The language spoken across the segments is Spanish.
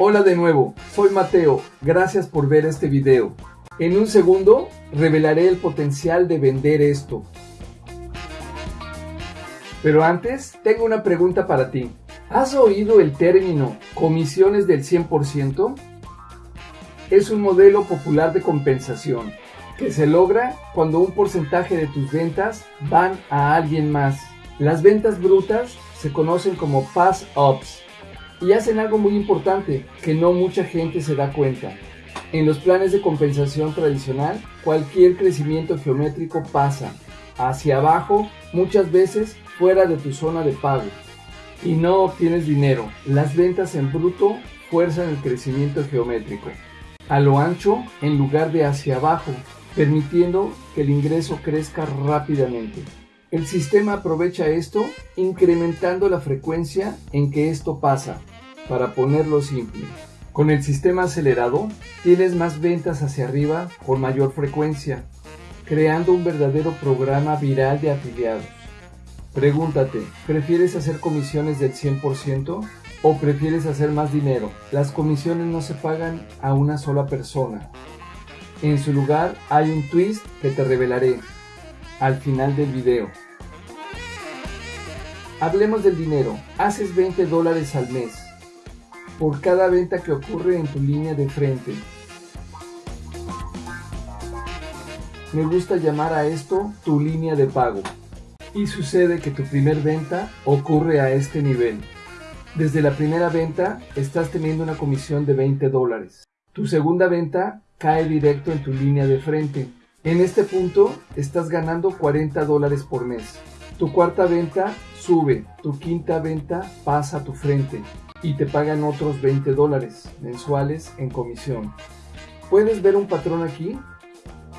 Hola de nuevo, soy Mateo, gracias por ver este video. En un segundo revelaré el potencial de vender esto. Pero antes, tengo una pregunta para ti. ¿Has oído el término comisiones del 100%? Es un modelo popular de compensación que se logra cuando un porcentaje de tus ventas van a alguien más. Las ventas brutas se conocen como pass-ups y hacen algo muy importante que no mucha gente se da cuenta. En los planes de compensación tradicional, cualquier crecimiento geométrico pasa hacia abajo, muchas veces fuera de tu zona de pago, y no obtienes dinero. Las ventas en bruto fuerzan el crecimiento geométrico a lo ancho en lugar de hacia abajo, permitiendo que el ingreso crezca rápidamente. El sistema aprovecha esto incrementando la frecuencia en que esto pasa, para ponerlo simple. Con el sistema acelerado, tienes más ventas hacia arriba con mayor frecuencia, creando un verdadero programa viral de afiliados. Pregúntate, ¿prefieres hacer comisiones del 100% o prefieres hacer más dinero? Las comisiones no se pagan a una sola persona. En su lugar hay un twist que te revelaré al final del video. Hablemos del dinero. Haces 20 dólares al mes por cada venta que ocurre en tu línea de frente. Me gusta llamar a esto tu línea de pago. Y sucede que tu primer venta ocurre a este nivel. Desde la primera venta estás teniendo una comisión de 20 dólares. Tu segunda venta cae directo en tu línea de frente. En este punto estás ganando 40 dólares por mes. Tu cuarta venta sube, tu quinta venta pasa a tu frente y te pagan otros 20 dólares mensuales en comisión. ¿Puedes ver un patrón aquí?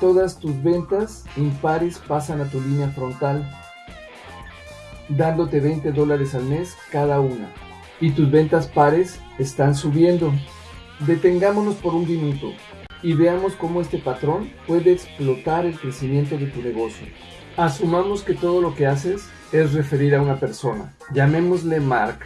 Todas tus ventas impares pasan a tu línea frontal, dándote 20 dólares al mes cada una. Y tus ventas pares están subiendo. Detengámonos por un minuto y veamos cómo este patrón puede explotar el crecimiento de tu negocio. Asumamos que todo lo que haces es referir a una persona. Llamémosle Mark.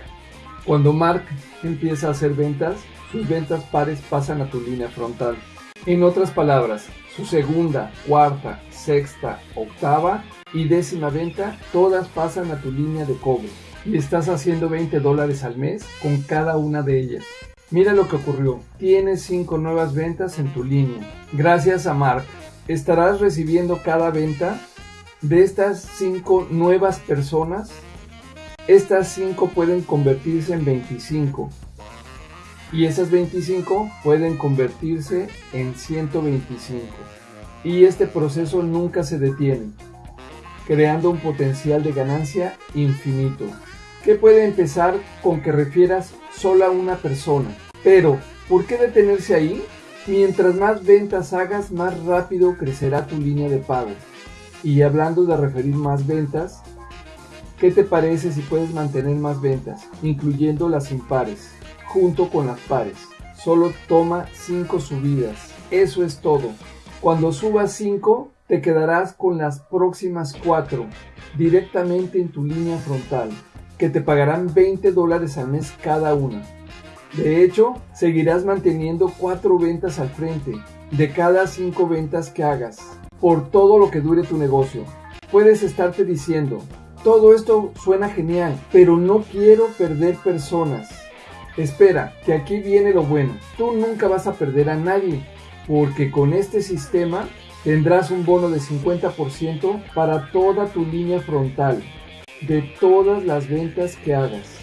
Cuando Mark empieza a hacer ventas, sus ventas pares pasan a tu línea frontal. En otras palabras, su segunda, cuarta, sexta, octava y décima venta, todas pasan a tu línea de cobro. Y estás haciendo 20 dólares al mes con cada una de ellas. Mira lo que ocurrió. Tienes 5 nuevas ventas en tu línea. Gracias a Mark, estarás recibiendo cada venta de estas 5 nuevas personas. Estas 5 pueden convertirse en 25. Y esas 25 pueden convertirse en 125. Y este proceso nunca se detiene, creando un potencial de ganancia infinito que puede empezar con que refieras solo a una persona. Pero, ¿por qué detenerse ahí? Mientras más ventas hagas, más rápido crecerá tu línea de pago. Y hablando de referir más ventas, ¿qué te parece si puedes mantener más ventas, incluyendo las impares, junto con las pares? Solo toma 5 subidas. Eso es todo. Cuando subas 5, te quedarás con las próximas 4 directamente en tu línea frontal que te pagarán 20 dólares al mes cada una. De hecho, seguirás manteniendo 4 ventas al frente de cada 5 ventas que hagas por todo lo que dure tu negocio. Puedes estarte diciendo, todo esto suena genial, pero no quiero perder personas. Espera, que aquí viene lo bueno. Tú nunca vas a perder a nadie, porque con este sistema tendrás un bono de 50% para toda tu línea frontal de todas las ventas que hagas.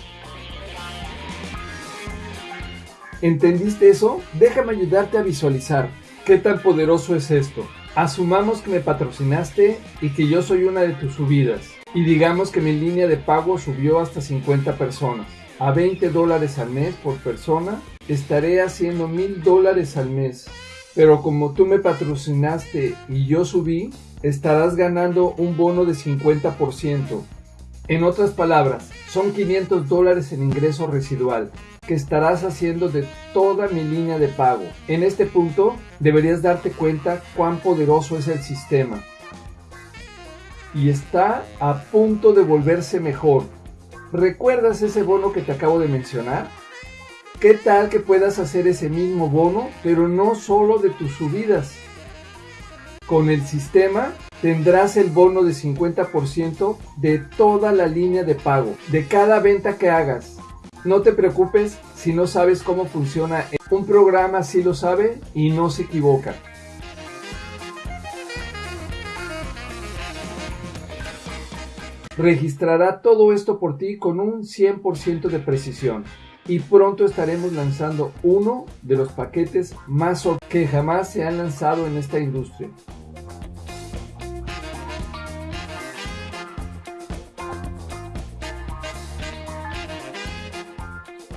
¿Entendiste eso? Déjame ayudarte a visualizar. ¿Qué tan poderoso es esto? Asumamos que me patrocinaste y que yo soy una de tus subidas. Y digamos que mi línea de pago subió hasta 50 personas. A 20 dólares al mes por persona, estaré haciendo mil dólares al mes. Pero como tú me patrocinaste y yo subí, estarás ganando un bono de 50%. En otras palabras, son 500 dólares en ingreso residual que estarás haciendo de toda mi línea de pago. En este punto deberías darte cuenta cuán poderoso es el sistema. Y está a punto de volverse mejor. ¿Recuerdas ese bono que te acabo de mencionar? ¿Qué tal que puedas hacer ese mismo bono, pero no solo de tus subidas? Con el sistema tendrás el bono de 50% de toda la línea de pago, de cada venta que hagas. No te preocupes si no sabes cómo funciona. Un programa sí lo sabe y no se equivoca. Registrará todo esto por ti con un 100% de precisión y pronto estaremos lanzando uno de los paquetes más que jamás se han lanzado en esta industria.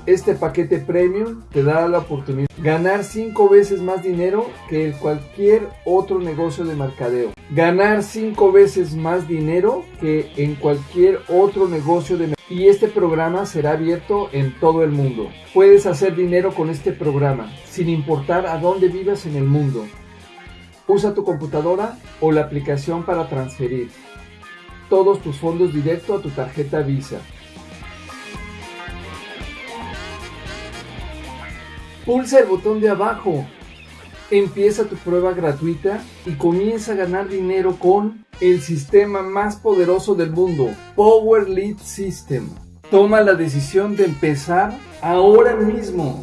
Este paquete premium te dará la oportunidad de ganar 5 veces más dinero que cualquier otro negocio de mercadeo. Ganar 5 veces más dinero que en cualquier otro negocio de mercadeo. Y este programa será abierto en todo el mundo. Puedes hacer dinero con este programa, sin importar a dónde vivas en el mundo. Usa tu computadora o la aplicación para transferir todos tus fondos directo a tu tarjeta Visa. Pulsa el botón de abajo. Empieza tu prueba gratuita y comienza a ganar dinero con el sistema más poderoso del mundo, Power Lead System. Toma la decisión de empezar ahora mismo.